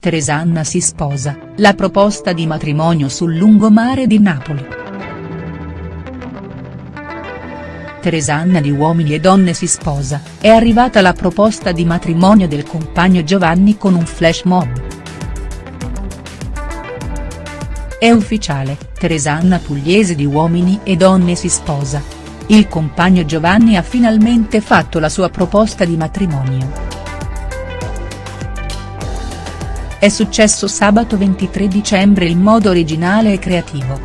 Teresanna si sposa, la proposta di matrimonio sul lungomare di Napoli. Teresanna di Uomini e Donne si sposa, è arrivata la proposta di matrimonio del compagno Giovanni con un flash mob. È ufficiale, Teresanna Pugliese di Uomini e Donne si sposa. Il compagno Giovanni ha finalmente fatto la sua proposta di matrimonio. È successo sabato 23 dicembre in modo originale e creativo.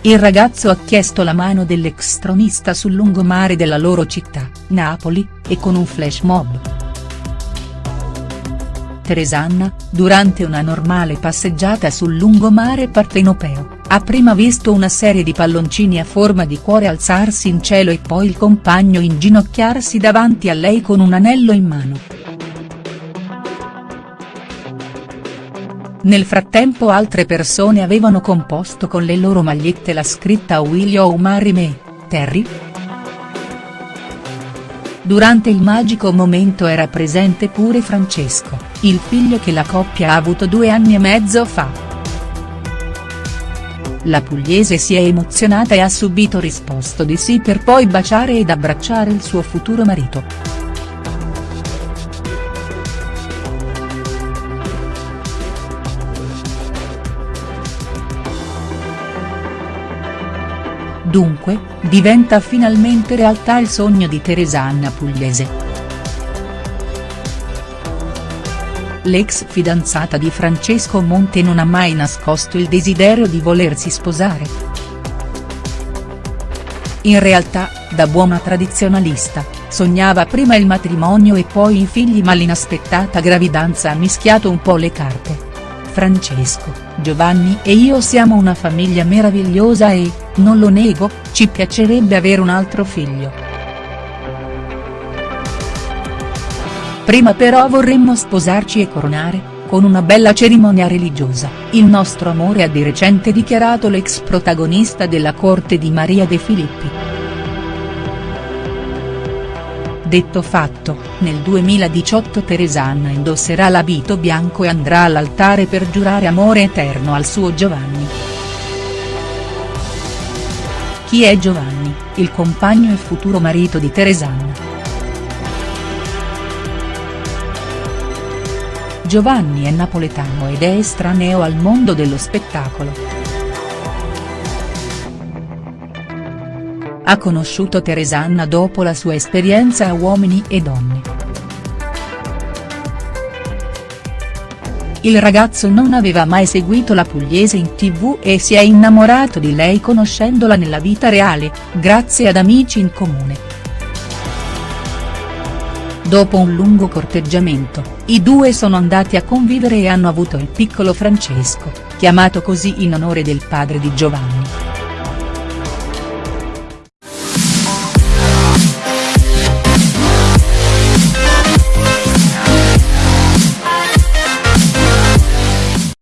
Il ragazzo ha chiesto la mano dell'ex tronista sul lungomare della loro città, Napoli, e con un flash mob. Teresanna, durante una normale passeggiata sul lungomare partenopeo, ha prima visto una serie di palloncini a forma di cuore alzarsi in cielo e poi il compagno inginocchiarsi davanti a lei con un anello in mano. Nel frattempo altre persone avevano composto con le loro magliette la scritta Will you marry me, Terry?. Durante il magico momento era presente pure Francesco, il figlio che la coppia ha avuto due anni e mezzo fa. La pugliese si è emozionata e ha subito risposto di sì per poi baciare ed abbracciare il suo futuro marito. Dunque, diventa finalmente realtà il sogno di Teresanna Pugliese. L'ex fidanzata di Francesco Monte non ha mai nascosto il desiderio di volersi sposare. In realtà, da buona tradizionalista, sognava prima il matrimonio e poi i figli ma l'inaspettata gravidanza ha mischiato un po' le carte. Francesco, Giovanni e io siamo una famiglia meravigliosa e, non lo nego, ci piacerebbe avere un altro figlio. Prima però vorremmo sposarci e coronare, con una bella cerimonia religiosa, il nostro amore ha di recente dichiarato l'ex protagonista della corte di Maria De Filippi. Detto fatto, nel 2018 Teresanna indosserà l'abito bianco e andrà all'altare per giurare amore eterno al suo Giovanni. Chi è Giovanni, il compagno e futuro marito di Teresanna?. Giovanni è napoletano ed è estraneo al mondo dello spettacolo. Ha conosciuto Teresanna dopo la sua esperienza a Uomini e Donne. Il ragazzo non aveva mai seguito la pugliese in tv e si è innamorato di lei conoscendola nella vita reale, grazie ad amici in comune. Dopo un lungo corteggiamento, i due sono andati a convivere e hanno avuto il piccolo Francesco, chiamato così in onore del padre di Giovanni.